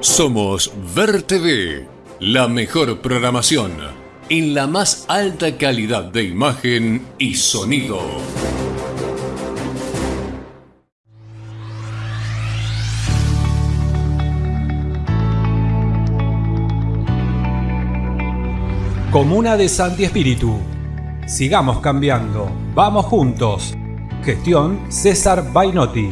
Somos Ver TV, la mejor programación en la más alta calidad de imagen y sonido. Comuna de Santi Espíritu. Sigamos cambiando. Vamos juntos. Gestión César Bainotti.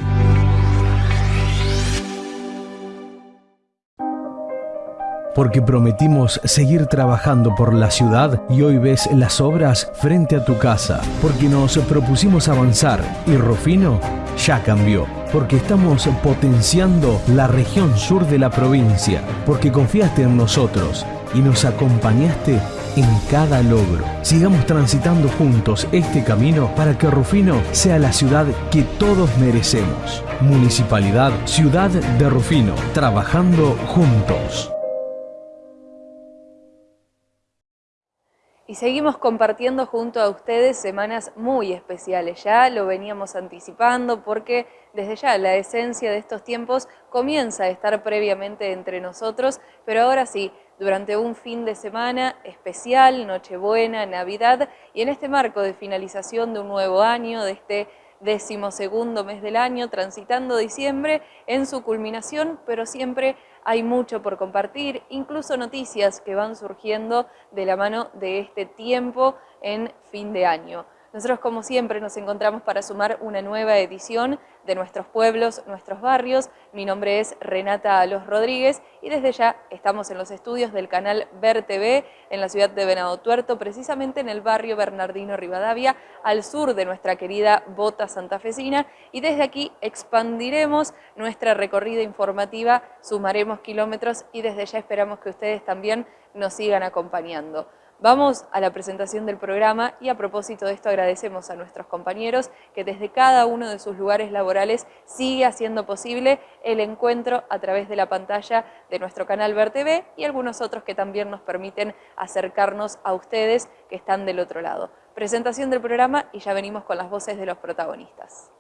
Porque prometimos seguir trabajando por la ciudad y hoy ves las obras frente a tu casa, porque nos propusimos avanzar y Rufino ya cambió, porque estamos potenciando la región sur de la provincia, porque confiaste en nosotros y nos acompañaste en cada logro. Sigamos transitando juntos este camino para que Rufino sea la ciudad que todos merecemos. Municipalidad Ciudad de Rufino, trabajando juntos. Y seguimos compartiendo junto a ustedes semanas muy especiales. Ya lo veníamos anticipando porque desde ya la esencia de estos tiempos comienza a estar previamente entre nosotros, pero ahora sí, durante un fin de semana especial, Nochebuena, Navidad, y en este marco de finalización de un nuevo año, de este decimosegundo mes del año, transitando diciembre en su culminación, pero siempre hay mucho por compartir, incluso noticias que van surgiendo de la mano de este tiempo en fin de año. Nosotros, como siempre, nos encontramos para sumar una nueva edición de nuestros pueblos, nuestros barrios. Mi nombre es Renata Alos Rodríguez y desde ya estamos en los estudios del canal Ver TV en la ciudad de Venado Tuerto, precisamente en el barrio Bernardino Rivadavia, al sur de nuestra querida Bota santafesina. Y desde aquí expandiremos nuestra recorrida informativa, sumaremos kilómetros y desde ya esperamos que ustedes también nos sigan acompañando. Vamos a la presentación del programa y a propósito de esto agradecemos a nuestros compañeros que desde cada uno de sus lugares laborales sigue haciendo posible el encuentro a través de la pantalla de nuestro canal Ver TV y algunos otros que también nos permiten acercarnos a ustedes que están del otro lado. Presentación del programa y ya venimos con las voces de los protagonistas.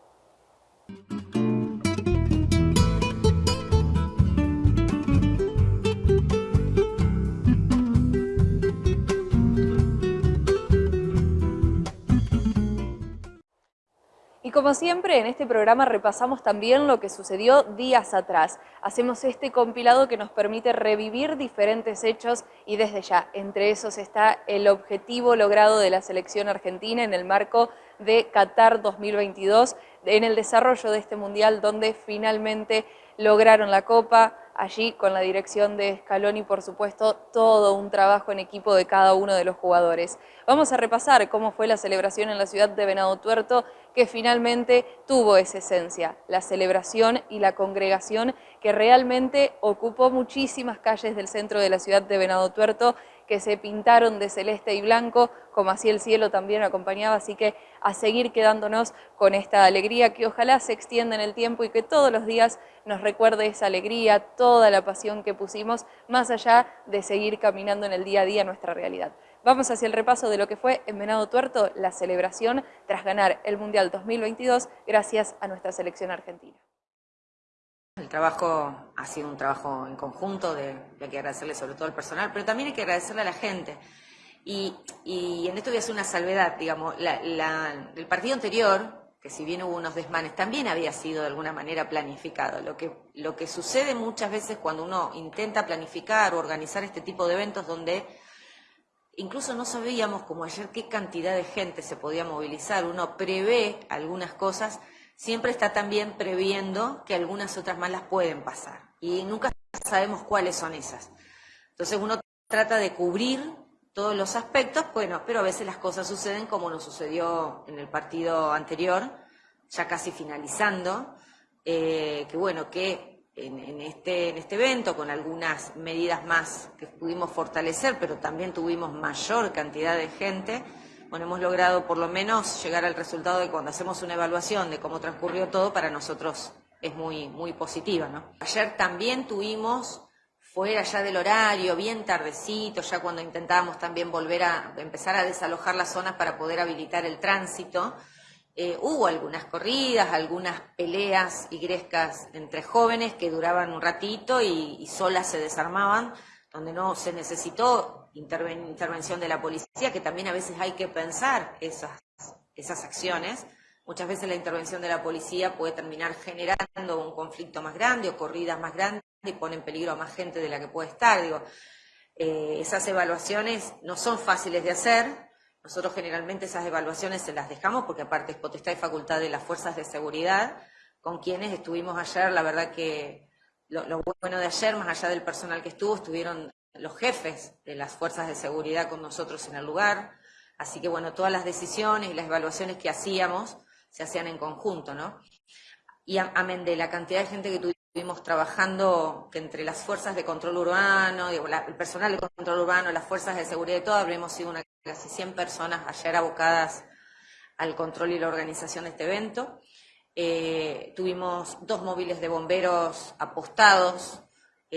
Como siempre, en este programa repasamos también lo que sucedió días atrás. Hacemos este compilado que nos permite revivir diferentes hechos y desde ya, entre esos está el objetivo logrado de la selección argentina en el marco de Qatar 2022, en el desarrollo de este mundial donde finalmente lograron la Copa, allí con la dirección de Scaloni, por supuesto, todo un trabajo en equipo de cada uno de los jugadores. Vamos a repasar cómo fue la celebración en la ciudad de Venado Tuerto, que finalmente tuvo esa esencia, la celebración y la congregación que realmente ocupó muchísimas calles del centro de la ciudad de Venado Tuerto, que se pintaron de celeste y blanco, como así el cielo también acompañaba, así que a seguir quedándonos con esta alegría que ojalá se extienda en el tiempo y que todos los días nos recuerde esa alegría, toda la pasión que pusimos, más allá de seguir caminando en el día a día nuestra realidad. Vamos hacia el repaso de lo que fue en Venado Tuerto la celebración tras ganar el Mundial 2022 gracias a nuestra selección argentina. El trabajo ha sido un trabajo en conjunto, de, hay que agradecerle sobre todo al personal, pero también hay que agradecerle a la gente. Y, en esto voy a hacer una salvedad, digamos, el partido anterior, que si bien hubo unos desmanes, también había sido de alguna manera planificado. Lo que, lo que sucede muchas veces cuando uno intenta planificar o organizar este tipo de eventos donde incluso no sabíamos como ayer qué cantidad de gente se podía movilizar, uno prevé algunas cosas, siempre está también previendo que algunas otras más las pueden pasar. Y nunca sabemos cuáles son esas. Entonces uno trata de cubrir todos los aspectos, bueno, pero a veces las cosas suceden como nos sucedió en el partido anterior, ya casi finalizando, eh, que bueno, que en, este, en este evento, con algunas medidas más que pudimos fortalecer, pero también tuvimos mayor cantidad de gente, bueno, hemos logrado por lo menos llegar al resultado de cuando hacemos una evaluación de cómo transcurrió todo, para nosotros es muy, muy positiva. Ayer también tuvimos, fuera ya del horario, bien tardecito, ya cuando intentábamos también volver a empezar a desalojar las zonas para poder habilitar el tránsito, eh, hubo algunas corridas, algunas peleas y grescas entre jóvenes que duraban un ratito y, solas se desarmaban, donde no se necesitó intervención de la policía, que también a veces hay que pensar esas, esas acciones. Muchas veces la intervención de la policía puede terminar generando un conflicto más grande o corridas más grandes y pone en peligro a más gente de la que puede estar. Digo, eh, esas evaluaciones no son fáciles de hacer, nosotros generalmente esas evaluaciones se las dejamos porque aparte es potestad y facultad de las fuerzas de seguridad con quienes estuvimos ayer. La verdad que lo, bueno de ayer, más allá del personal que estuvo, estuvieron los jefes de las fuerzas de seguridad con nosotros en el lugar. Así que bueno, todas las decisiones y las evaluaciones que hacíamos se hacían en conjunto, ¿no? Y amén de la cantidad de gente que estuvimos trabajando, que entre las fuerzas de control urbano, el personal de control urbano, las fuerzas de seguridad y todo, habremos sido una casi 100 personas ayer abocadas al control y la organización de este evento. Eh, tuvimos dos móviles de bomberos apostados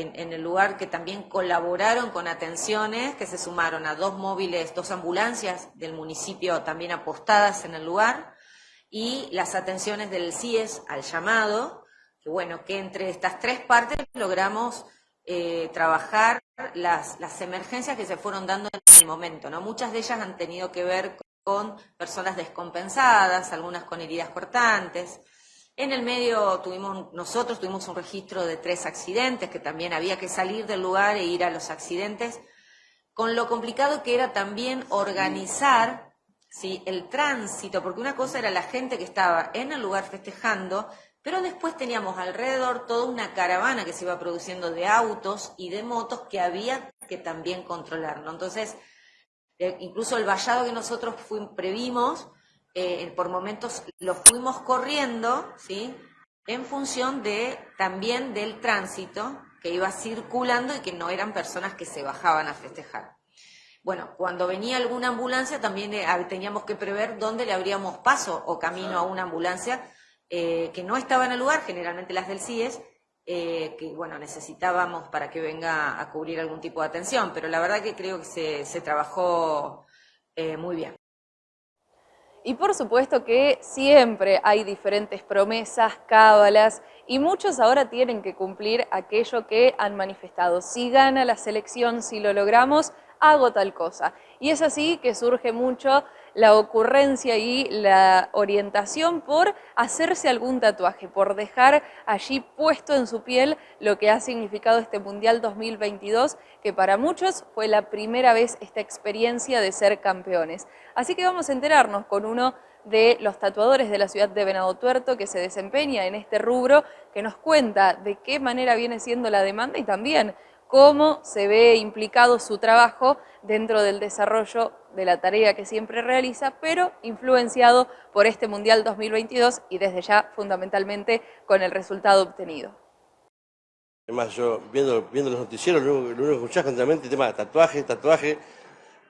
en, el lugar que también colaboraron con atenciones, que se sumaron a dos móviles, dos ambulancias del municipio también apostadas en el lugar, y las atenciones del CIES al llamado, que bueno, que entre estas tres partes logramos eh, trabajar las, las, emergencias que se fueron dando en el momento. ¿no? Muchas de ellas han tenido que ver con personas descompensadas, algunas con heridas cortantes. En el medio tuvimos, nosotros tuvimos un registro de tres accidentes, que también había que salir del lugar e ir a los accidentes, con lo complicado que era también organizar ¿sí? el tránsito, porque una cosa era la gente que estaba en el lugar festejando, pero después teníamos alrededor toda una caravana que se iba produciendo de autos y de motos que había que también controlar. Entonces, eh, incluso el vallado que nosotros previmos, eh, por momentos lo fuimos corriendo, ¿sí? En función de también del tránsito que iba circulando y que no eran personas que se bajaban a festejar. Bueno, cuando venía alguna ambulancia también eh, teníamos que prever dónde le abríamos paso o camino a una ambulancia eh, que no estaban al lugar, generalmente las del CIES, eh, que bueno, necesitábamos para que venga a cubrir algún tipo de atención, pero la verdad que creo que se, trabajó eh, muy bien. Y por supuesto que siempre hay diferentes promesas, cábalas, y muchos ahora tienen que cumplir aquello que han manifestado. Si gana la selección, si lo logramos, hago tal cosa. Y es así que surge mucho la ocurrencia y la orientación por hacerse algún tatuaje, por dejar allí puesto en su piel lo que ha significado este Mundial 2022, que para muchos fue la primera vez esta experiencia de ser campeones. Así que vamos a enterarnos con uno de los tatuadores de la ciudad de Venado Tuerto que se desempeña en este rubro, que nos cuenta de qué manera viene siendo la demanda y también cómo se ve implicado su trabajo dentro del desarrollo de la tarea que siempre realiza, pero influenciado por este Mundial 2022 y desde ya fundamentalmente con el resultado obtenido. Además, yo viendo, viendo los noticieros, lo único, que escuchás continuamente el tema de tatuaje, tatuaje,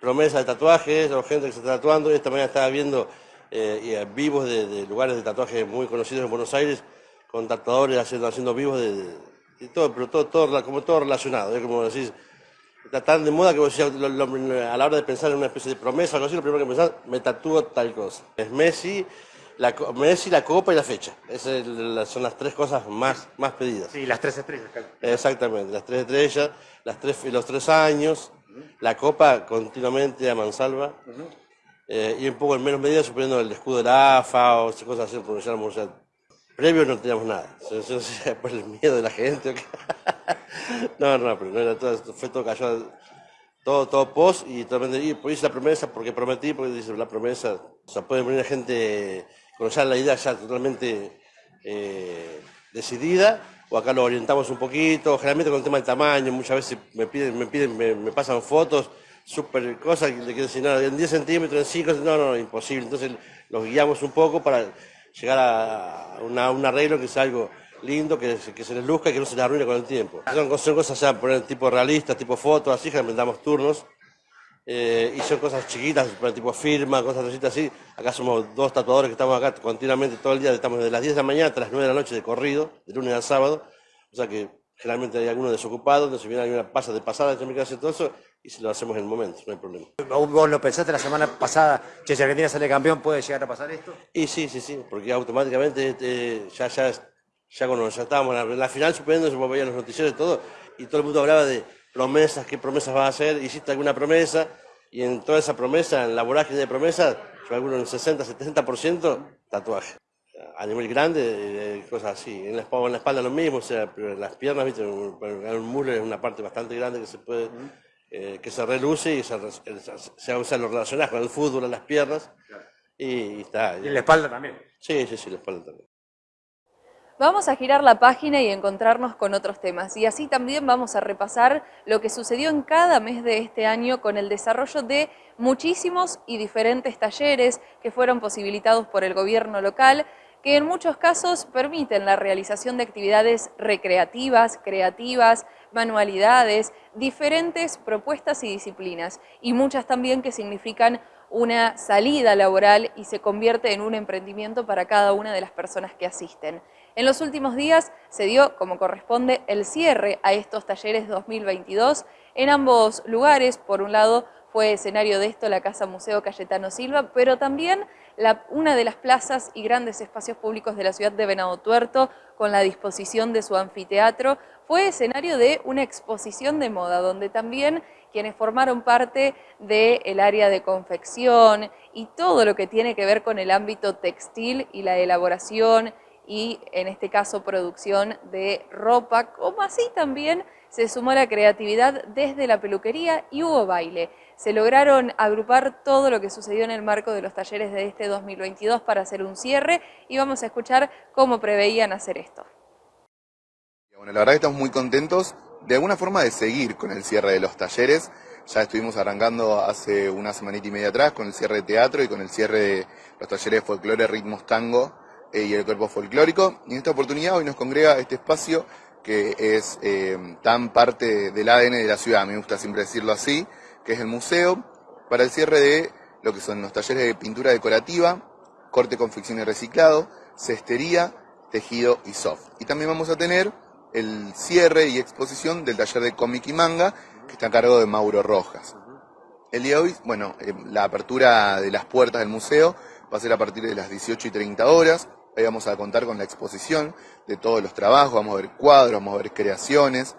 promesa de tatuajes, gente que se está tatuando. Esta mañana estaba viendo eh, vivos de, lugares de tatuaje muy conocidos en Buenos Aires, con tatuadores haciendo, haciendo vivos de, todo, pero todo, todo, como todo relacionado, ¿eh? como decís, está tan de moda que vos decís, a la hora de pensar en una especie de promesa o algo así, lo primero que pensás, me tatúo tal cosa. Es Messi, la, Messi, la copa y la fecha. Esas son las tres cosas más, más pedidas. Sí, las tres estrellas. Exactamente, las tres estrellas, las tres, los tres años, la copa continuamente a mansalva. Eh, y un poco en menos medida suponiendo el escudo de la AFA o cosas así, pronunciamos, o Previo no teníamos nada, por el miedo de la gente. No, no, pero no era todo, fue todo cayó, todo, todo post y también y hice la promesa porque prometí, porque dice la promesa, o sea, puede venir gente con ya la idea ya totalmente eh, decidida, o acá lo orientamos un poquito, generalmente con el tema del tamaño, muchas veces me piden, me piden, me, pasan fotos, súper cosas, le quiero decir, no, en 10 centímetros, en 5, no, no, imposible, entonces los guiamos un poco para llegar a un arreglo que sea algo lindo, que, que, se les luzca y que no se les arruine con el tiempo. Son, son cosas ya poner tipo realistas, tipo fotos, así, que damos turnos. Eh, y son cosas chiquitas, tipo firma, cosas así. Acá somos dos tatuadores que estamos acá continuamente todo el día, estamos desde las 10 de la mañana hasta las 9 de la noche de corrido, de lunes al sábado. O sea que generalmente hay algunos desocupados, donde si viene alguna pasa de pasada, de mi casa y todo eso, y si lo hacemos en el momento, no hay problema. ¿Vos lo pensaste la semana pasada, che, si Argentina sale campeón, puede llegar a pasar esto? Y sí, sí, sí, porque automáticamente este, ya, ya, ya cuando ya estábamos en la, final, suponiendo, se veían los noticieros y todo, y todo el mundo hablaba de promesas, qué promesas vas a hacer, hiciste alguna promesa, y en toda esa promesa, en la vorágine de promesas, yo alguno en 60, 70% tatuaje. A nivel grande, cosas así. En la, espalda, en la espalda lo mismo, o sea, en las piernas, viste, un muslo es una parte bastante grande que se puede eh, que se reluce y se, se, se, lo relacionás con el fútbol en las piernas y, está. ¿Y en la espalda también? Sí, sí, sí, la espalda también. Vamos a girar la página y encontrarnos con otros temas y así también vamos a repasar lo que sucedió en cada mes de este año con el desarrollo de muchísimos y diferentes talleres que fueron posibilitados por el gobierno local que en muchos casos permiten la realización de actividades recreativas, creativas, manualidades, diferentes propuestas y disciplinas, y muchas también que significan una salida laboral y se convierte en un emprendimiento para cada una de las personas que asisten. En los últimos días se dio, como corresponde, el cierre a estos talleres 2022 en ambos lugares, por un lado fue escenario de esto la Casa Museo Cayetano Silva, pero también una de las plazas y grandes espacios públicos de la ciudad de Venado Tuerto, con la disposición de su anfiteatro, fue escenario de una exposición de moda, donde también quienes formaron parte del área de confección y todo lo que tiene que ver con el ámbito textil y la elaboración y en este caso producción de ropa, como así también se sumó la creatividad desde la peluquería y hubo baile. Se lograron agrupar todo lo que sucedió en el marco de los talleres de este 2022 para hacer un cierre y vamos a escuchar cómo preveían hacer esto. Bueno, la verdad que estamos muy contentos de alguna forma de seguir con el cierre de los talleres. Ya estuvimos arrancando hace una semanita y media atrás con el cierre de teatro y con el cierre de los talleres de folclore, ritmos tango y el cuerpo folclórico. Y en esta oportunidad hoy nos congrega este espacio que es eh, tan parte del ADN de la ciudad, me gusta siempre decirlo así, que es el museo, para el cierre de lo que son los talleres de pintura decorativa, corte, confección y reciclado, cestería, tejido y soft. Y también vamos a tener el cierre y exposición del taller de cómic y manga, que está a cargo de Mauro Rojas. El día de hoy, bueno, eh, la apertura de las puertas del museo va a ser a partir de las 18 y 30 horas. Ahí vamos a contar con la exposición de todos los trabajos, vamos a ver cuadros, vamos a ver creaciones,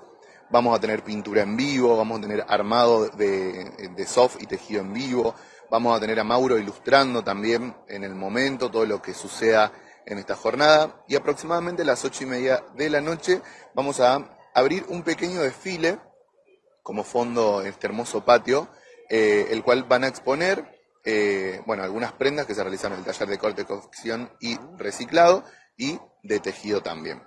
vamos a tener pintura en vivo, vamos a tener armado de, soft y tejido en vivo, vamos a tener a Mauro ilustrando también en el momento todo lo que suceda en esta jornada. Y aproximadamente a las ocho y media de la noche vamos a abrir un pequeño desfile como fondo en este hermoso patio, eh, el cual van a exponer eh, bueno, algunas prendas que se realizan en el taller de corte, cocción y reciclado y de tejido también.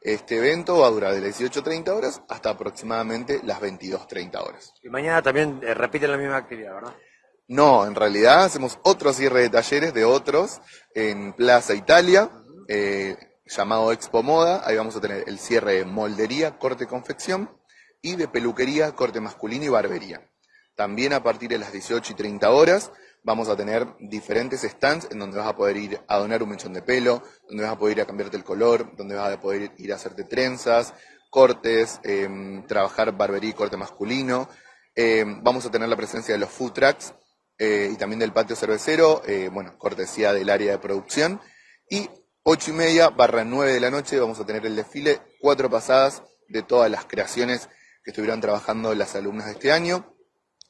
Este evento va a durar de las 18.30 horas hasta aproximadamente las 22.30 horas. Y mañana también eh, repiten la misma actividad, ¿verdad? No, en realidad hacemos otro cierre de talleres de otros en Plaza Italia, eh, llamado Expo Moda. Ahí vamos a tener el cierre de moldería, corte confección y de peluquería, corte masculino y barbería. También a partir de las 18 y 30 horas vamos a tener diferentes stands en donde vas a poder ir a donar un mechón de pelo, donde vas a poder ir a cambiarte el color, donde vas a poder ir a hacerte trenzas, cortes, em, trabajar barbería y corte masculino. Em, vamos a tener la presencia de los food trucks eh, y también del patio cervecero, eh, bueno, cortesía del área de producción. Y ocho y media barra nueve de la noche vamos a tener el desfile, cuatro pasadas de todas las creaciones que estuvieron trabajando las alumnas de este año.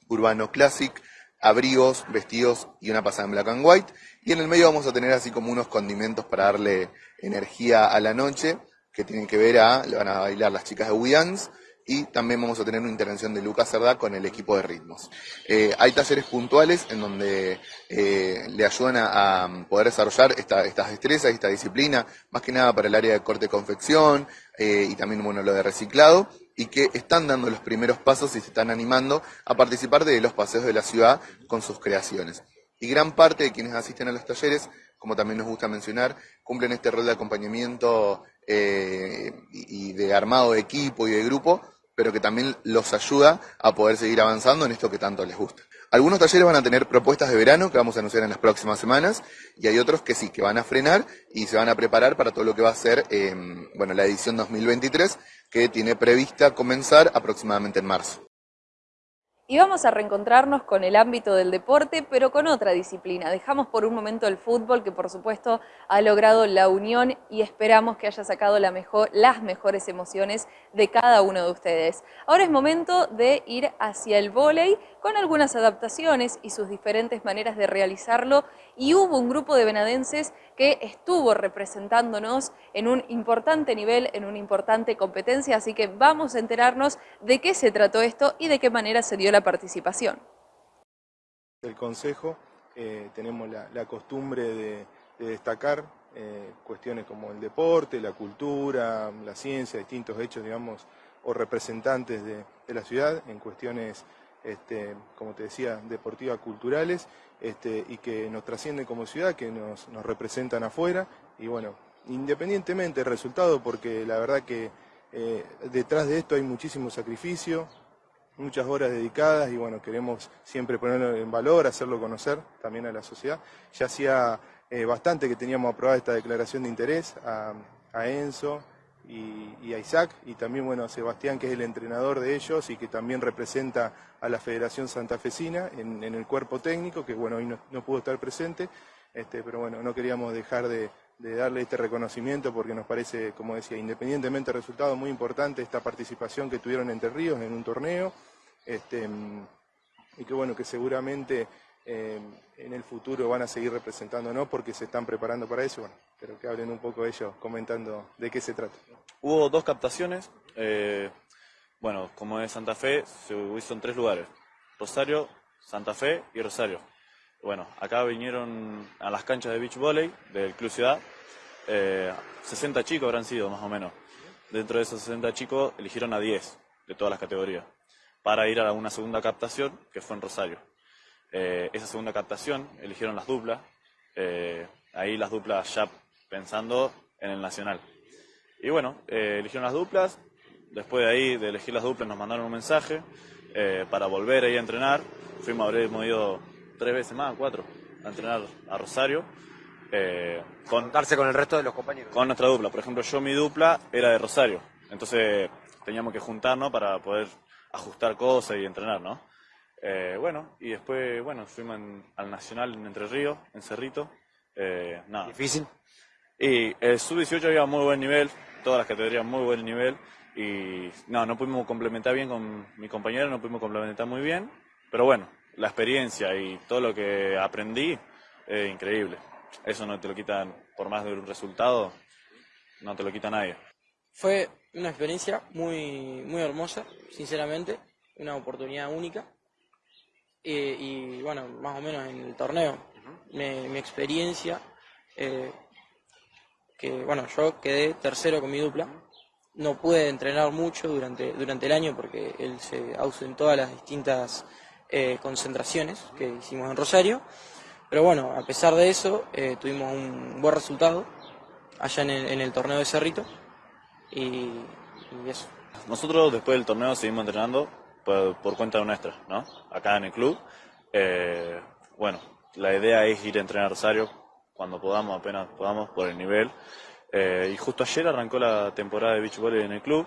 Urbano Classic, abrigos, vestidos y una pasada en black and white. Y en el medio vamos a tener así como unos condimentos para darle energía a la noche, que tienen que ver a, le van a bailar las chicas de Weedance, y también vamos a tener una intervención de Lucas Cerdá con el equipo de ritmos. Eh, hay talleres puntuales en donde eh, le ayudan a, poder desarrollar estas destrezas y esta disciplina, más que nada para el área de corte confección eh, y también bueno, lo de reciclado y que están dando los primeros pasos y se están animando a participar de los paseos de la ciudad con sus creaciones. Y gran parte de quienes asisten a los talleres, como también nos gusta mencionar, cumplen este rol de acompañamiento eh, y de armado de equipo y de grupo, pero que también los ayuda a poder seguir avanzando en esto que tanto les gusta. Algunos talleres van a tener propuestas de verano que vamos a anunciar en las próximas semanas y hay otros que sí, que van a frenar y se van a preparar para todo lo que va a ser em, bueno, la edición 2023 que tiene prevista comenzar aproximadamente en marzo. Y vamos a reencontrarnos con el ámbito del deporte, pero con otra disciplina. Dejamos por un momento el fútbol, que por supuesto ha logrado la unión y esperamos que haya sacado la mejor, las mejores emociones de cada uno de ustedes. Ahora es momento de ir hacia el vóley con algunas adaptaciones y sus diferentes maneras de realizarlo. Y hubo un grupo de venadenses que estuvo representándonos en un importante nivel, en una importante competencia, así que vamos a enterarnos de qué se trató esto y de qué manera se dio la participación. El Consejo eh, tenemos la, costumbre de, destacar eh, cuestiones como el deporte, la cultura, la ciencia, distintos hechos, digamos, o representantes de, la ciudad en cuestiones, este, como te decía, deportivas, culturales, este, y que nos trascienden como ciudad, que nos, representan afuera, y bueno, independientemente del resultado, porque la verdad que eh, detrás de esto hay muchísimo sacrificio, muchas horas dedicadas y bueno, queremos siempre ponerlo en valor, hacerlo conocer también a la sociedad. Ya hacía eh, bastante que teníamos aprobada esta declaración de interés a, Enzo y, a Isaac y también bueno, a Sebastián que es el entrenador de ellos y que también representa a la Federación Santafesina en, en el cuerpo técnico, que bueno, hoy no, pudo estar presente, este, pero bueno, no queríamos dejar de, de darle este reconocimiento porque nos parece, como decía, independientemente del resultado, muy importante esta participación que tuvieron Entre Ríos en un torneo este, y que bueno, que seguramente eh, en el futuro van a seguir representándonos porque se están preparando para eso, bueno, pero que hablen un poco ellos comentando de qué se trata. Hubo dos captaciones, eh, bueno, como es Santa Fe, se hizo en tres lugares, Rosario, Santa Fe y Rosario. Bueno, acá vinieron a las canchas de beach volley del Club Ciudad. 60 eh, chicos habrán sido, más o menos. Dentro de esos 60 chicos eligieron a 10 de todas las categorías para ir a una segunda captación que fue en Rosario. Eh, esa segunda captación eligieron las duplas. Eh, ahí las duplas ya pensando en el nacional. Y bueno, eligieron las duplas. Después de ahí, de elegir las duplas, nos mandaron un mensaje para volver ahí a entrenar. Fuimos, habremos ido tres veces más, cuatro, a entrenar a Rosario. Eh, con, Darse con el resto de los compañeros. Con nuestra dupla. Por ejemplo, yo mi dupla era de Rosario. Entonces teníamos que juntarnos para poder ajustar cosas y entrenar, ¿no? Eh, bueno, y después, bueno, fuimos al Nacional en Entre Ríos, en Cerrito. Eh, nada. ¿Difícil? Y el sub-18 había muy buen nivel, todas las categorías muy buen nivel. Y no, no pudimos complementar bien con mi compañero, no pudimos complementar muy bien. Pero bueno, la experiencia y todo lo que aprendí es increíble. Eso no te lo quitan, por más de un resultado, no te lo quita nadie. Fue una experiencia muy, muy hermosa, sinceramente, una oportunidad única. Y bueno, más o menos en el torneo, mi, experiencia, eh, que bueno, yo quedé tercero con mi dupla. No pude entrenar mucho durante, durante el año porque él se ausentó a las distintas eh, concentraciones que hicimos en Rosario. Pero bueno, a pesar de eso, eh, tuvimos un buen resultado allá en el, torneo de Cerrito. Y, eso. Nosotros después del torneo seguimos entrenando por, cuenta nuestra, ¿no? Acá en el club. Eh, bueno, la idea es ir a entrenar Rosario cuando podamos, apenas podamos, por el nivel. y justo ayer arrancó la temporada de beach volley en el club,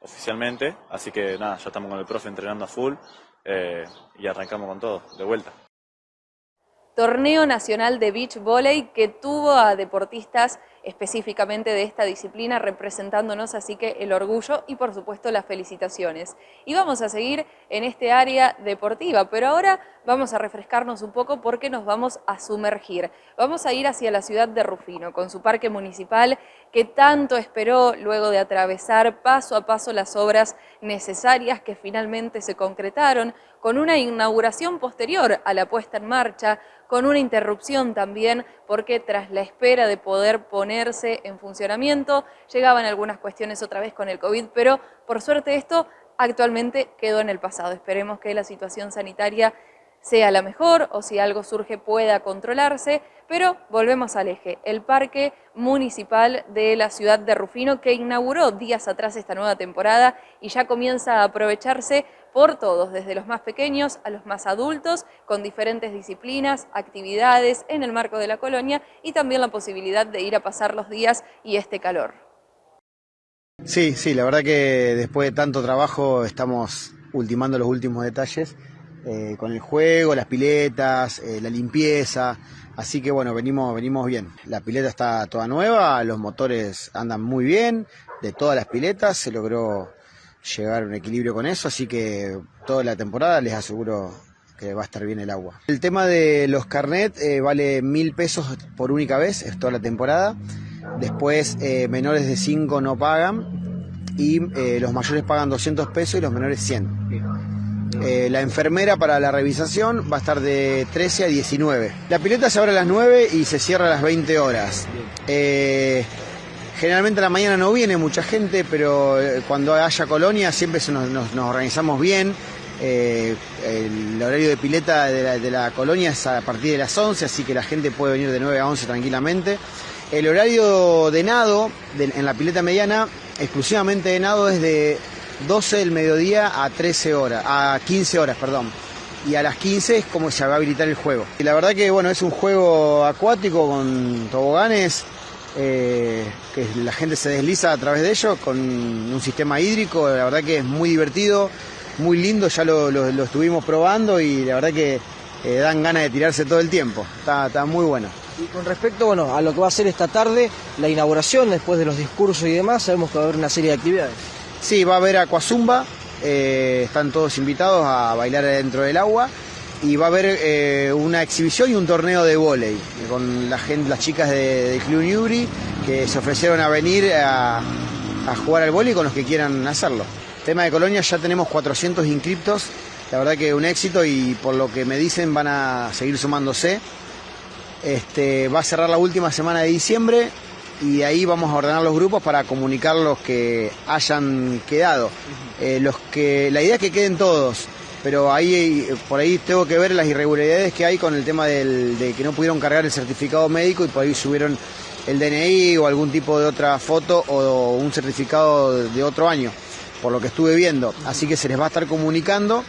oficialmente. Así que nada, ya estamos con el profe entrenando a full. Eh, y arrancamos con todo, de vuelta. Torneo Nacional de Beach Volley que tuvo a deportistas específicamente de esta disciplina representándonos, así que el orgullo y por supuesto las felicitaciones. Y vamos a seguir en este área deportiva, pero ahora vamos a refrescarnos un poco porque nos vamos a sumergir. Vamos a ir hacia la ciudad de Rufino con su parque municipal que tanto esperó luego de atravesar paso a paso las obras necesarias que finalmente se concretaron con una inauguración posterior a la puesta en marcha, con una interrupción también porque tras la espera de poder en funcionamiento llegaban algunas cuestiones otra vez con el COVID, pero por suerte esto actualmente quedó en el pasado. Esperemos que la situación sanitaria sea la mejor o si algo surge pueda controlarse, pero volvemos al eje, el Parque Municipal de la ciudad de Rufino que inauguró días atrás esta nueva temporada y ya comienza a aprovecharse por todos, desde los más pequeños a los más adultos, con diferentes disciplinas, actividades en el marco de la colonia y también la posibilidad de ir a pasar los días y este calor. Sí, sí, la verdad que después de tanto trabajo estamos ultimando los últimos detalles eh, con el juego, las piletas, eh, la limpieza. Así que bueno, venimos, venimos bien. La pileta está toda nueva, los motores andan muy bien, de todas las piletas se logró llegar a un equilibrio con eso, así que toda la temporada les aseguro que va a estar bien el agua. El tema de los carnet eh, vale mil pesos por única vez, es toda la temporada. Después menores de 5 no pagan y los mayores pagan 200 pesos y los menores 100. La enfermera para la revisación va a estar de 13 a 19. La pileta se abre a las 9 y se cierra a las 20 horas. generalmente a la mañana no viene mucha gente, pero cuando haya colonia siempre nos organizamos bien eh, el horario de pileta de la, colonia es a partir de las 11, así que la gente puede venir de 9 a 11 tranquilamente. El horario de nado en la pileta mediana, exclusivamente de nado, es de 12 del mediodía a 13 horas, a 15 horas, perdón. Y a las 15 es como se va a habilitar el juego. Y la verdad que bueno, es un juego acuático con toboganes, eh, que la gente se desliza a través de ellos, con un sistema hídrico, la verdad que es muy divertido muy lindo, ya lo, estuvimos probando y la verdad que eh, dan ganas de tirarse todo el tiempo. Está, muy bueno. Y con respecto bueno, a lo que va a ser esta tarde, la inauguración, después de los discursos y demás, sabemos que va a haber una serie de actividades. Sí, va a haber Aquazumba, eh, están todos invitados a bailar dentro del agua y va a haber eh, una exhibición y un torneo de vóley con la gente, las chicas de, de Club Newry que se ofrecieron a venir a, a jugar al vóley con los que quieran hacerlo. Tema de Colonia, ya tenemos 400 inscriptos, la verdad que un éxito y por lo que me dicen van a seguir sumándose. Este, va a cerrar la última semana de diciembre y ahí vamos a ordenar los grupos para comunicar los que hayan quedado. Eh, los que, la idea es que queden todos, pero ahí por ahí tengo que ver las irregularidades que hay con el tema de que no pudieron cargar el certificado médico y por ahí subieron el DNI o algún tipo de otra foto o un certificado de otro año por lo que estuve viendo. Así que se les va a estar comunicando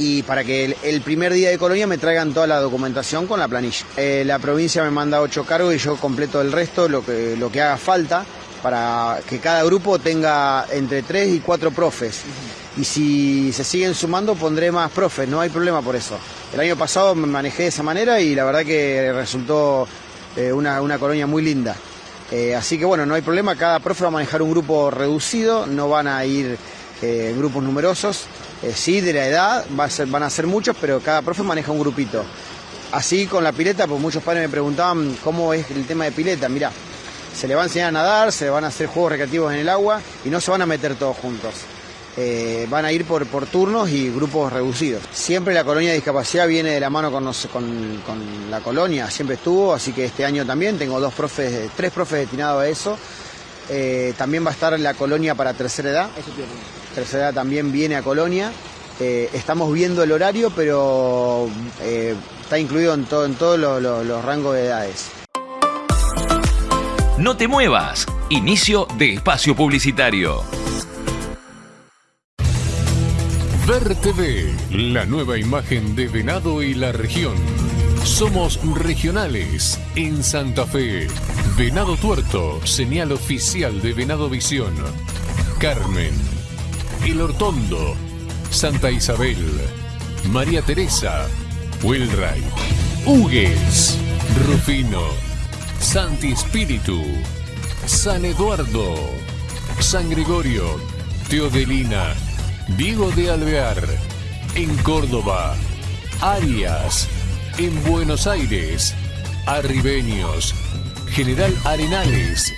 y para que el, primer día de colonia me traigan toda la documentación con la planilla. Eh, la provincia me manda ocho cargos y yo completo el resto, lo que, lo que haga falta, para que cada grupo tenga entre tres y cuatro profes. Y si se siguen sumando pondré más profes, no hay problema por eso. El año pasado me manejé de esa manera y la verdad que resultó eh, una, una colonia muy linda. Eh, así que bueno, no hay problema, cada profe va a manejar un grupo reducido, no van a ir eh, grupos numerosos. Eh, sí, de la edad van a ser muchos, pero cada profe maneja un grupito. Así con la pileta, pues muchos padres me preguntaban cómo es el tema de pileta. Mira, se le va a enseñar a nadar, se van a hacer juegos recreativos en el agua y no se van a meter todos juntos. Eh, van a ir por, turnos y grupos reducidos. Siempre la colonia de discapacidad viene de la mano con, la colonia, siempre estuvo, así que este año también tengo dos profes, tres profes destinados a eso. Eh, también va a estar la colonia para tercera edad. Tercera edad también viene a colonia. Eh, estamos viendo el horario, pero está incluido en, todo, en todos los rangos de edades. No te muevas. Inicio de espacio publicitario. Ver TV, la nueva imagen de Venado y la región. Somos regionales en Santa Fe. Venado Tuerto, señal oficial de Venado Visión. Carmen, El Hortondo, Santa Isabel, María Teresa, Wilray, Hugues, Rufino, Santi Espíritu, San Eduardo, San Gregorio, Teodelina, Diego de Alvear, en Córdoba, Arias, en Buenos Aires, Arribeños, General Arenales,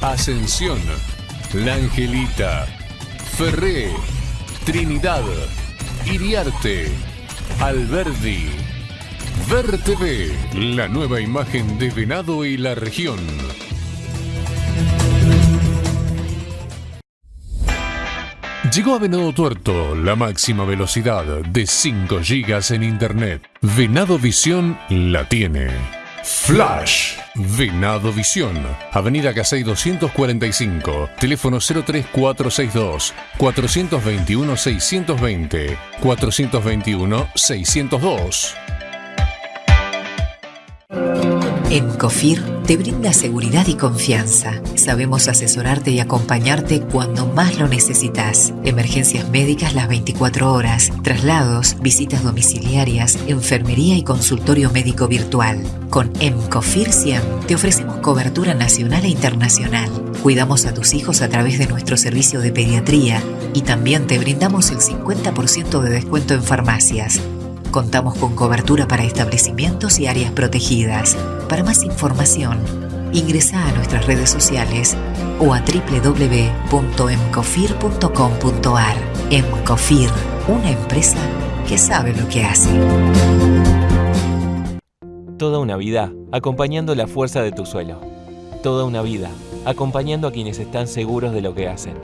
Ascensión, La Angelita, Ferré, Trinidad, Iriarte, Alberdi. Ver TV, la nueva imagen de Venado y la región. Llegó a Venado Tuerto la máxima velocidad de 5 GB en Internet. Venado Visión la tiene. Flash. Venado Visión. Avenida Casey 245. Teléfono 03462 421 620 421 602. En COFIR te brinda seguridad y confianza. Sabemos asesorarte y acompañarte cuando más lo necesitas. Emergencias médicas las 24 horas, traslados, visitas domiciliarias, enfermería y consultorio médico virtual. Con EMCOFIR 100 te ofrecemos cobertura nacional e internacional. Cuidamos a tus hijos a través de nuestro servicio de pediatría y también te brindamos el 50% de descuento en farmacias. Contamos con cobertura para establecimientos y áreas protegidas. Para más información, ingresa a nuestras redes sociales o a www.emcofir.com.ar. Emcofir, una empresa que sabe lo que hace. Toda una vida acompañando la fuerza de tu suelo. Toda una vida acompañando a quienes están seguros de lo que hacen.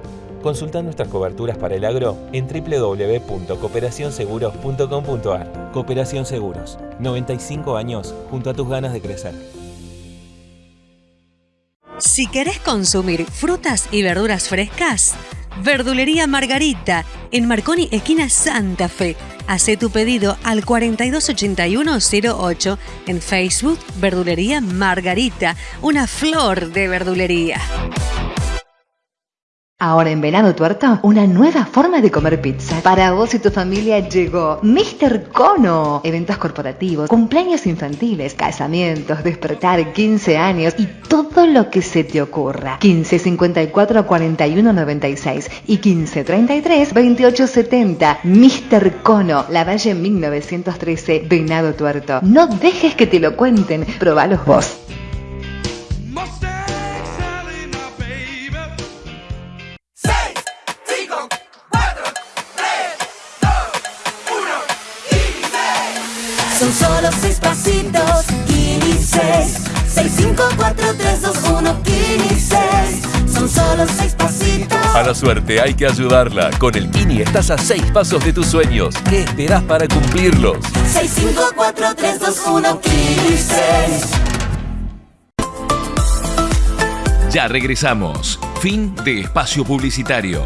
Consulta nuestras coberturas para el agro en www.cooperacionseguros.com.ar. Cooperación Seguros, 95 años junto a tus ganas de crecer. Si querés consumir frutas y verduras frescas, Verdulería Margarita, en Marconi, esquina Santa Fe. Hace tu pedido al 428108 en Facebook Verdulería Margarita, una flor de verdulería. Ahora en Venado Tuerto, una nueva forma de comer pizza. Para vos y tu familia llegó Mr. Cono. Eventos corporativos, cumpleaños infantiles, casamientos, despertar, 15 años y todo lo que se te ocurra. 15 54 41 96 y 15 33 28 70. Mr. Cono, La Valle 1913, Venado Tuerto. No dejes que te lo cuenten, probalos vos. Pasitos, Kini 6. 6, 5, 4, 3, 2, 1, Kini 6. Son solo seis pasitos. A la suerte hay que ayudarla. Con el Kini estás a seis pasos de tus sueños. ¿Qué esperás para cumplirlos? 6, 5, 4, 3, 2, 1, Kini 6. Ya regresamos. Fin de espacio publicitario.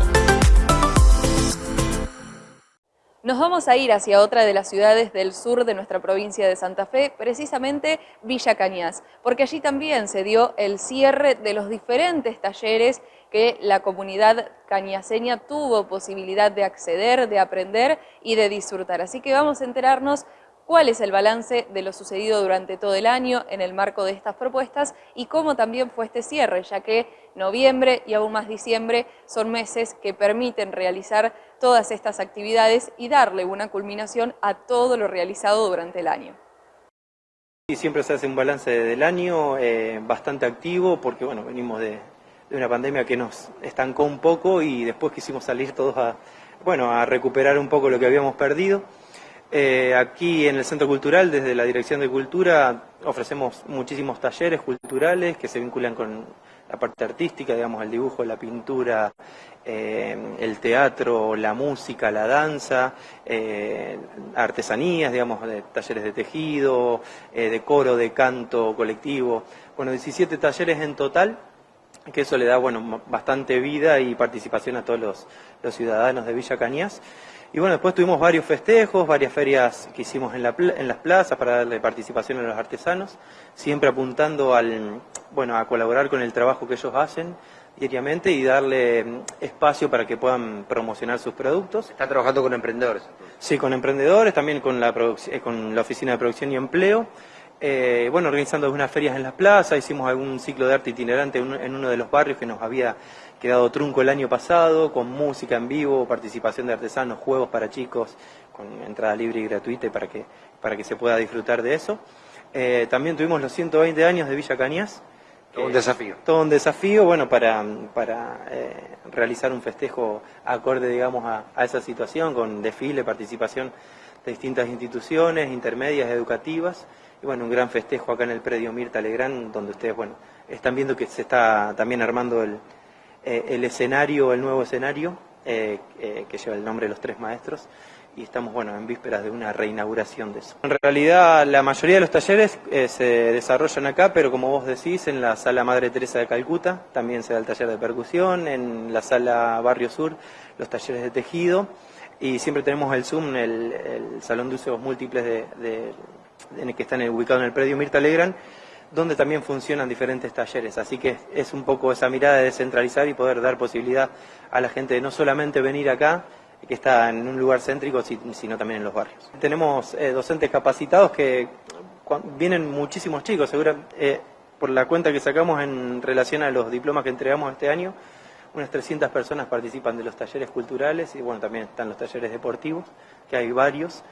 Nos vamos a ir hacia otra de las ciudades del sur de nuestra provincia de Santa Fe, precisamente Villa Cañas, porque allí también se dio el cierre de los diferentes talleres que la comunidad cañaseña tuvo posibilidad de acceder, de aprender y de disfrutar. Así que vamos a enterarnos cuál es el balance de lo sucedido durante todo el año en el marco de estas propuestas y cómo también fue este cierre, ya que noviembre y aún más diciembre son meses que permiten realizar todas estas actividades y darle una culminación a todo lo realizado durante el año. Y siempre se hace un balance del año eh, bastante activo porque bueno, venimos de, una pandemia que nos estancó un poco y después quisimos salir todos a, bueno, a recuperar un poco lo que habíamos perdido. Eh, aquí en el Centro Cultural, desde la Dirección de Cultura, ofrecemos muchísimos talleres culturales que se vinculan con la parte artística, digamos, el dibujo, la pintura, eh, el teatro, la música, la danza, eh, artesanías, digamos, de talleres de tejido, eh, de coro, de canto colectivo. Bueno, 17 talleres en total, que eso le da, bueno, bastante vida y participación a todos los, los ciudadanos de Villa Cañas. Y bueno, después tuvimos varios festejos, varias ferias que hicimos en, la, en, las plazas para darle participación a los artesanos, siempre apuntando al, bueno, a colaborar con el trabajo que ellos hacen diariamente y darle mm, espacio para que puedan promocionar sus productos. ¿Está trabajando con emprendedores? Sí, con emprendedores, también con la, eh, con la Oficina de Producción y Empleo. Eh, bueno, organizando algunas ferias en las plazas, hicimos algún ciclo de arte itinerante en uno de los barrios que nos había quedado trunco el año pasado, con música en vivo, participación de artesanos, juegos para chicos, con entrada libre y gratuita para que, para que se pueda disfrutar de eso. Eh, también tuvimos los 120 años de Villa Cañas. Todo un desafío. Todo un desafío, bueno, para, para eh, realizar un festejo acorde, digamos, a, a, esa situación, con desfile, participación de distintas instituciones intermedias, educativas, y bueno, un gran festejo acá en el predio Mirta Legrand, donde ustedes, bueno, están viendo que se está también armando el, eh, el escenario, el nuevo escenario, eh, eh, que lleva el nombre de los tres maestros, y estamos bueno, en vísperas de una reinauguración de eso. En realidad la mayoría de los talleres se desarrollan acá, pero como vos decís, en la sala Madre Teresa de Calcuta también se da el taller de percusión, en la sala Barrio Sur los talleres de tejido, y siempre tenemos el Zoom, el, el salón de usos múltiples de, de, que están ubicado en el predio Mirta Legrand, donde también funcionan diferentes talleres. Así que es un poco esa mirada de descentralizar y poder dar posibilidad a la gente de no solamente venir acá, que está en un lugar céntrico, si- sino también en los barrios. Tenemos eh, docentes capacitados que vienen muchísimos chicos, segura, eh, por la cuenta que sacamos en relación a los diplomas que entregamos este año, unas 300 personas participan de los talleres culturales y bueno, también están los talleres deportivos, que hay varios.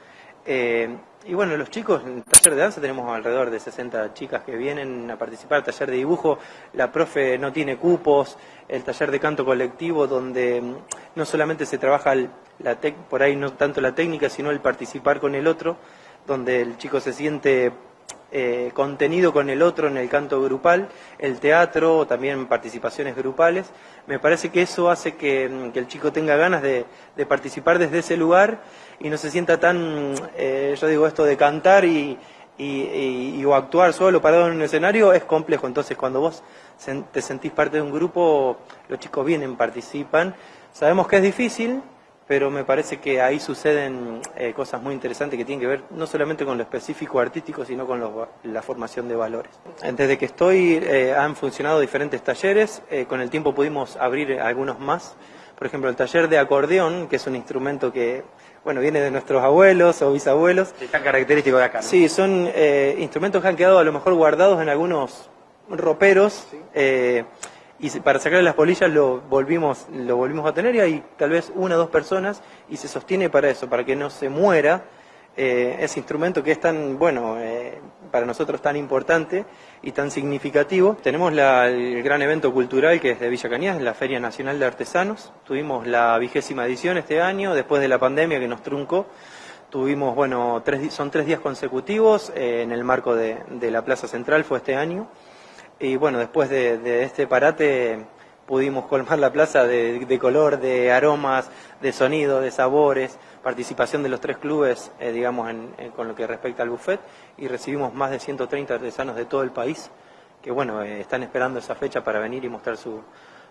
Eh, y bueno, los chicos, en el taller de danza tenemos alrededor de 60 chicas que vienen a participar, taller de dibujo, la profe no tiene cupos, el taller de canto colectivo donde mm, no solamente se trabaja la tec- por ahí no tanto la técnica, sino el participar con el otro, donde el chico se siente eh, contenido con el otro en el canto grupal, el teatro, también participaciones grupales. Me parece que eso hace que, mm, el chico tenga ganas de, participar desde ese lugar y no se sienta tan, eh, yo digo esto de cantar y, y, y- o actuar solo parado en un escenario es complejo. Entonces cuando vos te sentís parte de un grupo, los chicos vienen, participan. Sabemos que es difícil, pero me parece que ahí suceden eh, cosas muy interesantes que tienen que ver no solamente con lo específico artístico, sino con los la formación de valores. Desde que estoy eh, han funcionado diferentes talleres, eh, con el tiempo pudimos abrir algunos más. Por ejemplo, el taller de acordeón, que es un instrumento que bueno, viene de nuestros abuelos o bisabuelos. Tan característico de acá, ¿no? Sí, son eh, instrumentos que han quedado a lo mejor guardados en algunos roperos y para sacarle las polillas lo volvimos, lo volvimos a tener y hay tal vez una o dos personas y se sostiene para eso, para que no se muera eh, ese instrumento que es tan, bueno, eh, para nosotros tan importante y tan significativo. Tenemos la- el gran evento cultural que es de Villa Cañas, la Feria Nacional de Artesanos. Tuvimos la vigésima edición este año, después de la pandemia que nos truncó. Tuvimos, bueno, tres, son tres días consecutivos eh, en el marco de la Plaza Central, fue este año. Y bueno, después de, de este parate pudimos colmar la plaza de, de color, de aromas, de sonido, de sabores, participación de los tres clubes, eh, digamos, en- con lo que respecta al buffet, y recibimos más de 130 artesanos de todo el país que, bueno, eh, están esperando esa fecha para venir y mostrar su-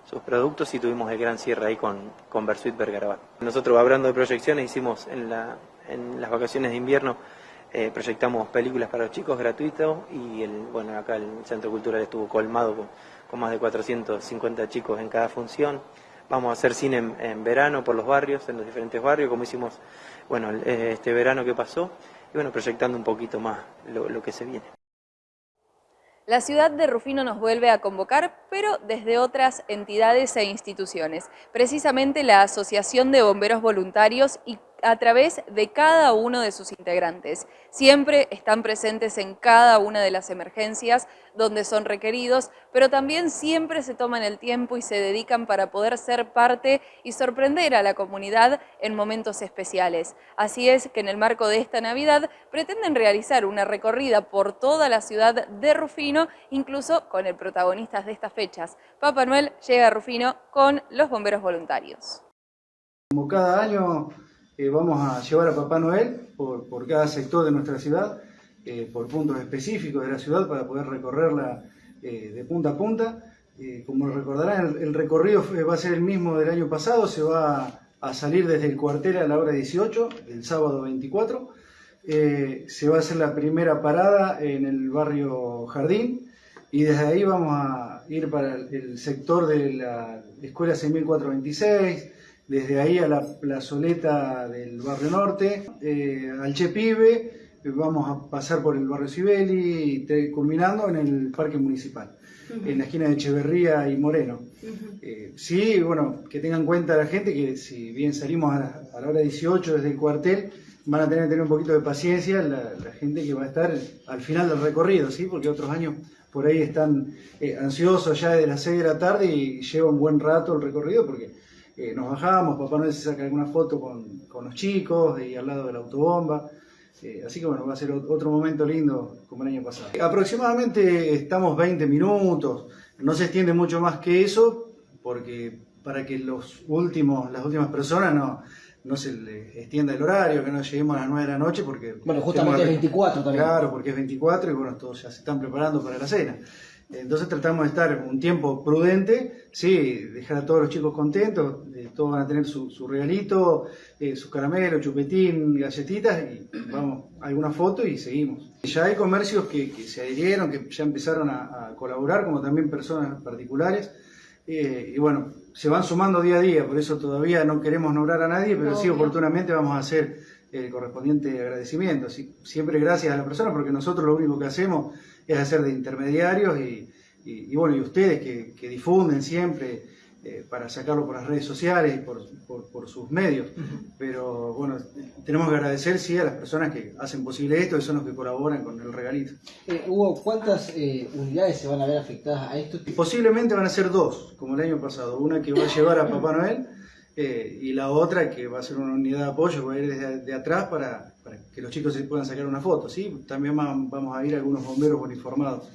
sus productos y tuvimos el gran cierre ahí con, con Versuit Bergarabat. Nosotros, hablando de proyecciones, hicimos en, la- en las vacaciones de invierno eh, proyectamos películas para los chicos gratuito y el, bueno, acá el Centro Cultural estuvo colmado con, más de 450 chicos en cada función. Vamos a hacer cine en, verano por los barrios, en los diferentes barrios, como hicimos bueno, eh, este verano que pasó, y bueno, proyectando un poquito más lo, lo que se viene. La ciudad de Rufino nos vuelve a convocar, pero desde otras entidades e instituciones, precisamente la Asociación de Bomberos Voluntarios y a través de cada uno de sus integrantes. Siempre están presentes en cada una de las emergencias donde son requeridos, pero también siempre se toman el tiempo y se dedican para poder ser parte y sorprender a la comunidad en momentos especiales. Así es que en el marco de esta Navidad pretenden realizar una recorrida por toda la ciudad de Rufino, incluso con el protagonista de estas fechas. Papá Noel llega a Rufino con los bomberos voluntarios. Como cada año eh, vamos a llevar a Papá Noel por, cada sector de nuestra ciudad, eh, por puntos específicos de la ciudad para poder recorrerla eh, de punta a punta. Como recordarán, el, el recorrido va a ser el mismo del año pasado, se va a salir desde el cuartel a la hora 18, el sábado 24. Eh, se va a hacer la primera parada en el barrio Jardín y desde ahí vamos a ir para el sector de la Escuela 6426, desde ahí a la plazoleta del barrio norte, eh, al Che Pibe, eh, vamos a pasar por el barrio Sibeli y culminando en el parque municipal, en la esquina de Echeverría y Moreno. Eh, sí, bueno, que tengan en cuenta la gente que si bien salimos a la, a la hora 18 desde el cuartel, van a tener que tener un poquito de paciencia la, la gente que va a estar al final del recorrido, ¿sí? Porque otros años por ahí están eh, ansiosos ya de las 6 de la tarde y lleva un buen rato el recorrido porque eh, nos bajamos, Papá Noel se saca alguna foto con, con los chicos y al lado de la autobomba. Eh, así que bueno, va a ser ot- otro momento lindo como el año pasado. Aproximadamente estamos 20 minutos, no se extiende mucho más que eso, porque para que los últimos, las últimas personas no, no se les extienda el horario, que no lleguemos a las 9 de la noche, porque... Bueno, justamente es 24 también. Claro, porque es 24 y bueno, todos ya se están preparando para la cena. Entonces tratamos de estar un tiempo prudente, sí, dejar a todos los chicos contentos, eh, todos van a tener su, su regalito, eh, sus caramelos, chupetín, galletitas, y vamos, alguna foto y seguimos. Ya hay comercios que, que se adhirieron, que ya empezaron a, a colaborar, como también personas particulares, eh, y bueno, se van sumando día a día, por eso todavía no queremos nombrar a nadie, pero sí oportunamente vamos a hacer el correspondiente agradecimiento. Así, siempre gracias a la persona, porque nosotros lo único que hacemos es hacer de intermediarios y, y, y bueno, y ustedes que, que difunden siempre eh, para sacarlo por las redes sociales y por, por, por sus medios. Pero bueno, tenemos que agradecer sí a las personas que hacen posible esto, que son los que colaboran con el regalito. Eh, Hugo, ¿cuántas eh, unidades se van a ver afectadas a esto? Y posiblemente van a ser dos, como el año pasado. Una que va a llevar a Papá Noel eh, y la otra que va a ser una unidad de apoyo, va a ir desde de atrás para, que los chicos se puedan sacar una foto. ¿sí? También va- vamos a ir algunos bomberos uniformados.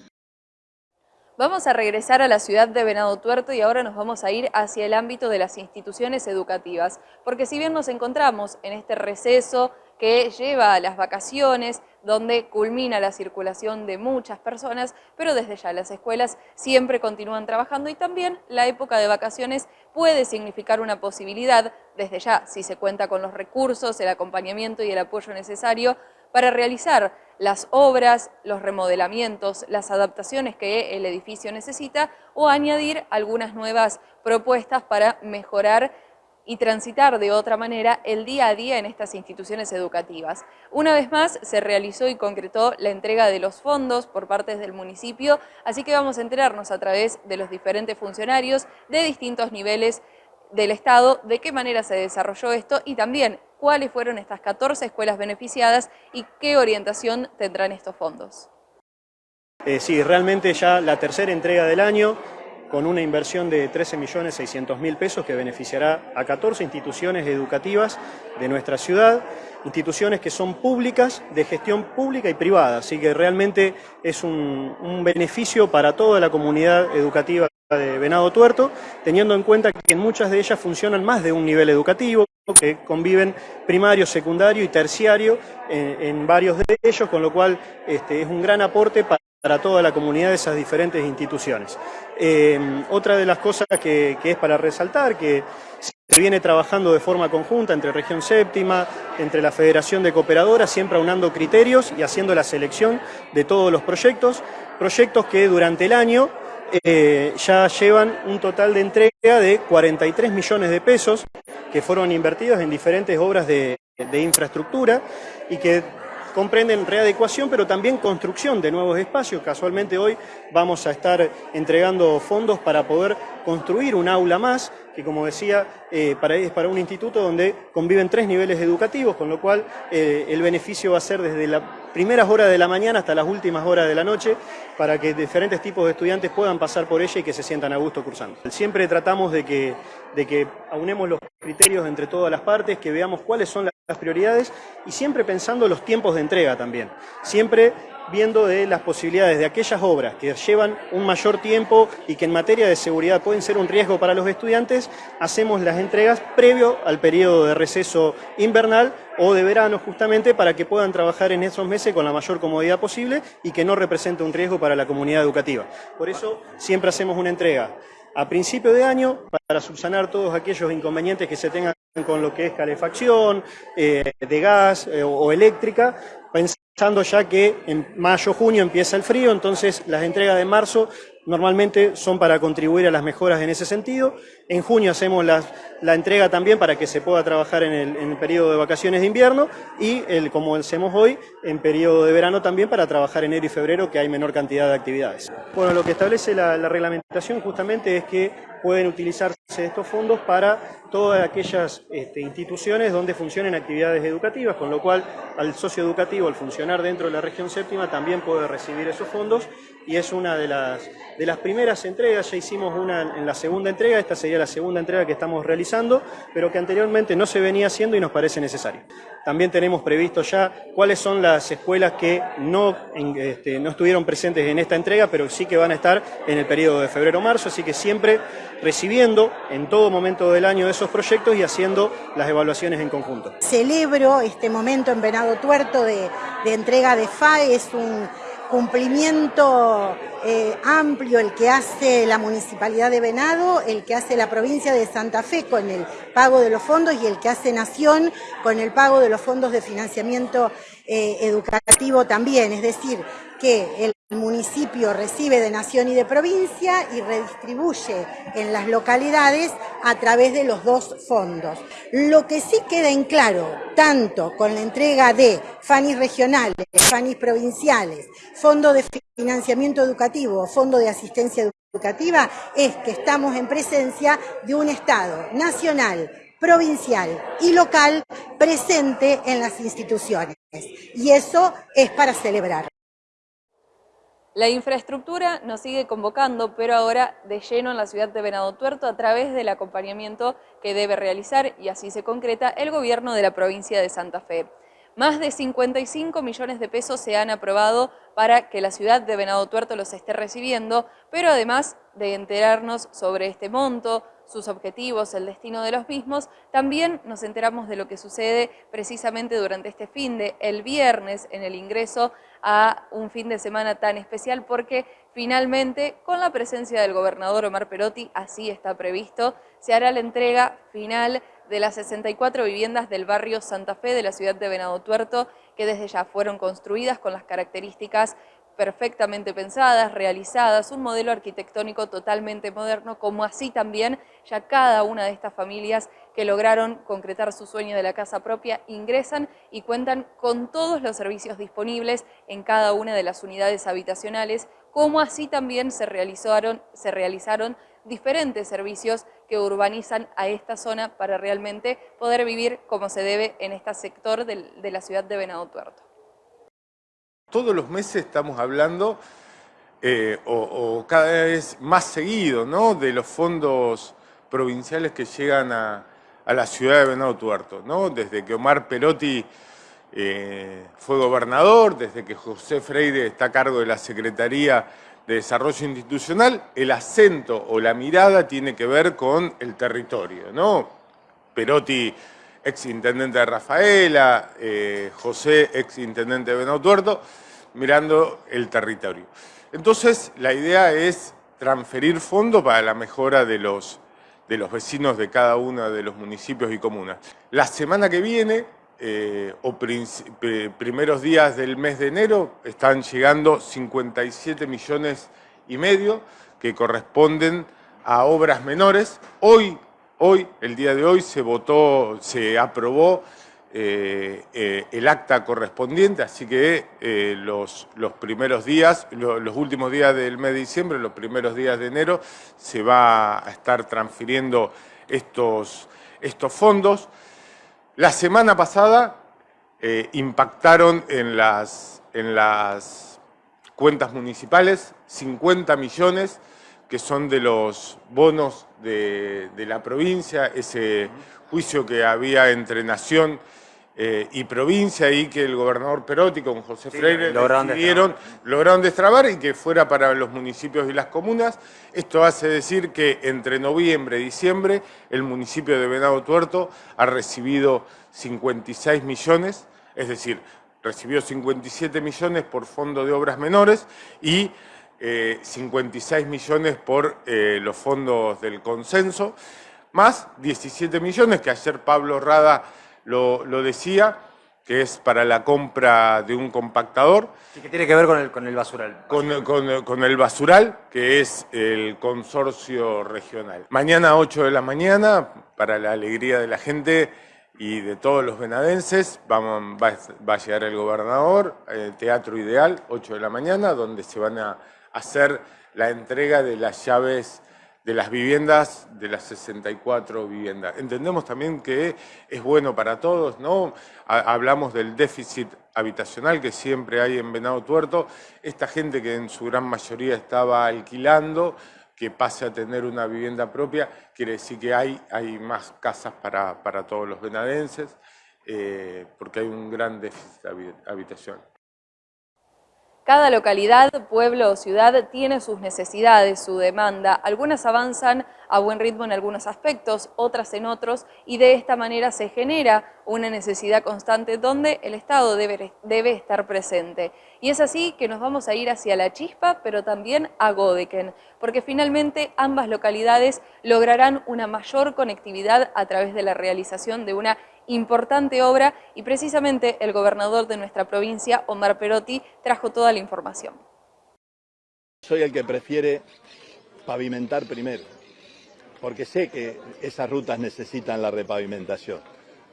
Vamos a regresar a la ciudad de Venado Tuerto y ahora nos vamos a ir hacia el ámbito de las instituciones educativas, porque si bien nos encontramos en este receso que lleva a las vacaciones, donde culmina la circulación de muchas personas, pero desde ya las escuelas siempre continúan trabajando y también la época de vacaciones puede significar una posibilidad, desde ya, si se cuenta con los recursos, el acompañamiento y el apoyo necesario para realizar las obras, los remodelamientos, las adaptaciones que el edificio necesita o añadir algunas nuevas propuestas para mejorar y transitar de otra manera el día a día en estas instituciones educativas. Una vez más se realizó y concretó la entrega de los fondos por parte del municipio, así que vamos a enterarnos a través de los diferentes funcionarios de distintos niveles del Estado de qué manera se desarrolló esto y también cuáles fueron estas 14 escuelas beneficiadas y qué orientación tendrán estos fondos. Eh, sí, realmente ya la tercera entrega del año, con una inversión de 13.600.000 pesos que beneficiará a 14 instituciones educativas de nuestra ciudad, instituciones que son públicas, de gestión pública y privada, así que realmente es un, beneficio para toda la comunidad educativa de Venado Tuerto, teniendo en cuenta que en muchas de ellas funcionan más de un nivel educativo, que conviven primario, secundario y terciario en, en varios de ellos, con lo cual este, es un gran aporte para para toda la comunidad de esas diferentes instituciones. Eh, otra de las cosas que, es para resaltar, que se viene trabajando de forma conjunta entre Región Séptima, entre la Federación de Cooperadoras, siempre aunando criterios y haciendo la selección de todos los proyectos, proyectos que durante el año eh, ya llevan un total de entrega de 43 millones de pesos que fueron invertidos en diferentes obras de, de infraestructura y que comprenden readecuación, pero también construcción de nuevos espacios. Casualmente hoy vamos a estar entregando fondos para poder construir un aula más, que como decía, eh, para, es para un instituto donde conviven tres niveles educativos, con lo cual eh, el beneficio va a ser desde las primeras horas de la mañana hasta las últimas horas de la noche, para que diferentes tipos de estudiantes puedan pasar por ella y que se sientan a gusto cursando. Siempre tratamos de que, de que aunemos los criterios entre todas las partes, que veamos cuáles son las prioridades y siempre pensando los tiempos de entrega también. Siempre viendo de las posibilidades de aquellas obras que llevan un mayor tiempo y que en materia de seguridad pueden ser un riesgo para los estudiantes, hacemos las entregas previo al periodo de receso invernal o de verano justamente para que puedan trabajar en esos meses con la mayor comodidad posible y que no represente un riesgo para la comunidad educativa. Por eso siempre hacemos una entrega a principio de año para subsanar todos aquellos inconvenientes que se tengan con lo que es calefacción, eh, de gas eh, o, eléctrica, ya que en mayo, junio empieza el frío, entonces las entregas de marzo normalmente son para contribuir a las mejoras en ese sentido. En junio hacemos la, entrega también para que se pueda trabajar en el, en el periodo de vacaciones de invierno y, el, como hacemos hoy, en periodo de verano también para trabajar enero y febrero, que hay menor cantidad de actividades. Bueno, lo que establece la reglamentación justamente es que pueden utilizarse estos fondos para todas aquellas este, instituciones donde funcionen actividades educativas, con lo cual al socio educativo, al funcionar dentro de la región séptima, también puede recibir esos fondos y es una de las, de las primeras entregas, ya hicimos una en la segunda entrega, esta sería la segunda entrega que estamos realizando, pero que anteriormente no se venía haciendo y nos parece necesario. También tenemos previsto ya cuáles son las escuelas que no, este, no estuvieron presentes en esta entrega, pero sí que van a estar en el periodo de febrero-marzo, así que siempre recibiendo en todo momento del año esos proyectos y haciendo las evaluaciones en conjunto. Celebro este momento en Venado Tuerto de, de entrega de FAE, es un cumplimiento eh, amplio el que hace la Municipalidad de Venado, el que hace la provincia de Santa Fe con el pago de los fondos y el que hace Nación con el pago de los fondos de financiamiento eh, educativo también. Es decir, que el municipio recibe de nación y de provincia y redistribuye en las localidades a través de los dos fondos. Lo que sí queda en claro, tanto con la entrega de FANIS regionales, FANIS provinciales, Fondo de Financiamiento Educativo, Fondo de Asistencia Educativa, es que estamos en presencia de un Estado nacional, provincial y local presente en las instituciones. Y eso es para celebrar. La infraestructura nos sigue convocando, pero ahora de lleno en la ciudad de Venado Tuerto a través del acompañamiento que debe realizar, y así se concreta, el gobierno de la provincia de Santa Fe. Más de 55 millones de pesos se han aprobado para que la ciudad de Venado Tuerto los esté recibiendo, pero además de enterarnos sobre este monto, sus objetivos, el destino de los mismos, también nos enteramos de lo que sucede precisamente durante este fin de el viernes en el ingreso a un fin de semana tan especial porque finalmente con la presencia del gobernador Omar Perotti, así está previsto, se hará la entrega final de las 64 viviendas del barrio Santa Fe de la ciudad de Venado Tuerto que desde ya fueron construidas con las características perfectamente pensadas, realizadas, un modelo arquitectónico totalmente moderno, como así también ya cada una de estas familias que lograron concretar su sueño de la casa propia ingresan y cuentan con todos los servicios disponibles en cada una de las unidades habitacionales, como así también se realizaron, diferentes servicios que urbanizan a esta zona para realmente poder vivir como se debe en este sector de la ciudad de Venado Tuerto todos los meses estamos hablando, eh, o, cada vez más seguido, ¿no? de los fondos provinciales que llegan a, la ciudad de Venado Tuerto. ¿no? Desde que Omar Perotti eh, fue gobernador, desde que José Freire está a cargo de la Secretaría de Desarrollo Institucional, el acento o la mirada tiene que ver con el territorio. ¿no? Perotti ex intendente de Rafaela, eh, José, ex intendente de Venado Tuerto, mirando el territorio. Entonces, la idea es transferir fondos para la mejora de los, de los vecinos de cada uno de los municipios y comunas. La semana que viene, eh, o primeros días del mes de enero, están llegando 57 millones y medio que corresponden a obras menores. Hoy, hoy, el día de hoy, se votó, se aprobó eh, eh, el acta correspondiente, así que eh, los, primeros días, los últimos días del mes de diciembre, los primeros días de enero, se va a estar transfiriendo estos, estos fondos. La semana pasada impactaron en las, en las cuentas municipales 50 millones que son de los bonos de, de la provincia, ese juicio que había entre Nación eh, y provincia y que el gobernador Perotti con José Freire lograron destrabar y que fuera para los municipios y las comunas. Esto hace decir que entre noviembre y diciembre el municipio de Venado Tuerto ha recibido 56 millones, es decir, recibió 57 millones por fondo de obras menores y 56 eh, millones por eh, los fondos del consenso, más 17 millones que ayer Pablo Rada lo, decía, que es para la compra de un compactador. ¿Y qué tiene que ver con el, con el basural? Con, el basural, que es el consorcio regional. Mañana a 8 de la mañana, para la alegría de la gente y de todos los venadenses, vamos, va, va a llegar el gobernador, el Teatro Ideal, 8 de la mañana, donde se van a hacer la entrega de las llaves de las viviendas, de las 64 viviendas. Entendemos también que es bueno para todos, ¿no? Hablamos del déficit habitacional que siempre hay en Venado Tuerto. Esta gente que en su gran mayoría estaba alquilando, que pase a tener una vivienda propia, quiere decir que hay, hay más casas para, para todos los venadenses, eh, porque hay un gran déficit habitacional. Cada localidad, pueblo o ciudad tiene sus necesidades, su demanda. Algunas avanzan a buen ritmo en algunos aspectos, otras en otros, y de esta manera se genera una necesidad constante donde el Estado debe, estar presente. Y es así que nos vamos a ir hacia La Chispa, pero también a Godeken, porque finalmente ambas localidades lograrán una mayor conectividad a través de la realización de una importante obra y precisamente el gobernador de nuestra provincia, Omar Perotti, trajo toda la información. Soy el que prefiere pavimentar primero, porque sé que esas rutas necesitan la repavimentación.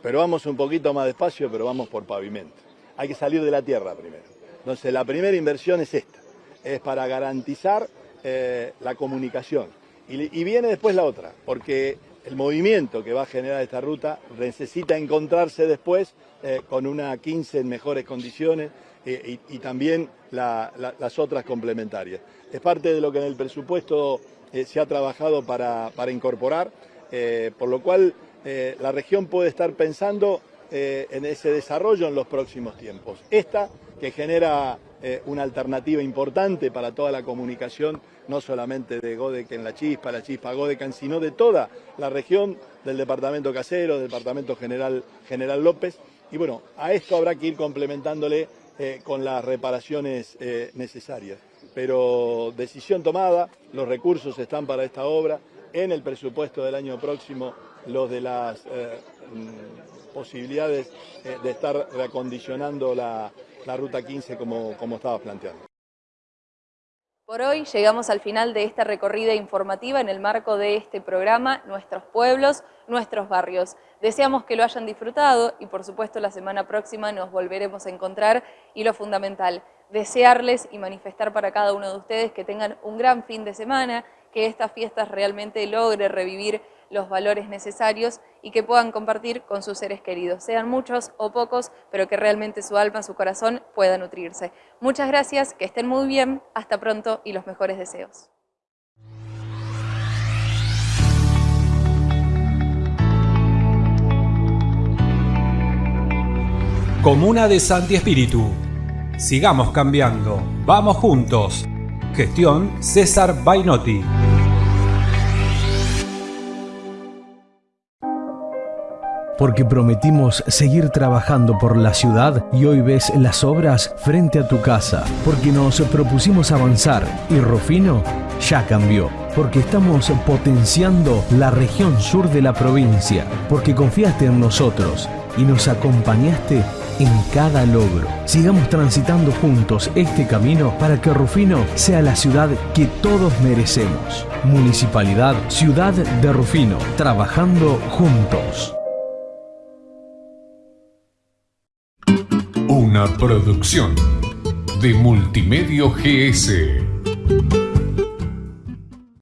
Pero vamos un poquito más despacio, pero vamos por pavimento. Hay que salir de la tierra primero. Entonces la primera inversión es esta, es para garantizar eh, la comunicación. Y, y viene después la otra, porque el movimiento que va a generar esta ruta necesita encontrarse después eh, con una 15 en mejores condiciones eh, y, también las otras complementarias. Es parte de lo que en el presupuesto eh, se ha trabajado para, incorporar, por lo cual la región puede estar pensando en ese desarrollo en los próximos tiempos. Esta que genera una alternativa importante para toda la comunicación no solamente de Godeken La Chispa, La Chispa Godecan, sino de toda la región del departamento Casero, del departamento General, General López. Y bueno, a esto habrá que ir complementándole eh, con las reparaciones eh, necesarias. Pero decisión tomada, los recursos están para esta obra, en el presupuesto del año próximo los de las eh, mm, posibilidades de estar reacondicionando la, Ruta 15 como, como estaba planteando. Por hoy llegamos al final de esta recorrida informativa en el marco de este programa Nuestros Pueblos, Nuestros Barrios. Deseamos que lo hayan disfrutado y por supuesto la semana próxima nos volveremos a encontrar y lo fundamental, desearles y manifestar para cada uno de ustedes que tengan un gran fin de semana, que estas fiestas realmente logre revivir los valores necesarios y que puedan compartir con sus seres queridos, sean muchos o pocos, pero que realmente su alma, su corazón pueda nutrirse. Muchas gracias, que estén muy bien, hasta pronto y los mejores deseos. Comuna de Santi Espíritu. Sigamos cambiando. Vamos juntos. Gestión César Bainotti. Porque prometimos seguir trabajando por la ciudad y hoy ves las obras frente a tu casa, porque nos propusimos avanzar y Rufino ya cambió, porque estamos potenciando la región sur de la provincia, porque confiaste en nosotros y nos acompañaste en cada logro. Sigamos transitando juntos este camino para que Rufino sea la ciudad que todos merecemos. Municipalidad Ciudad de Rufino, trabajando juntos. Producción de Multimedio GS.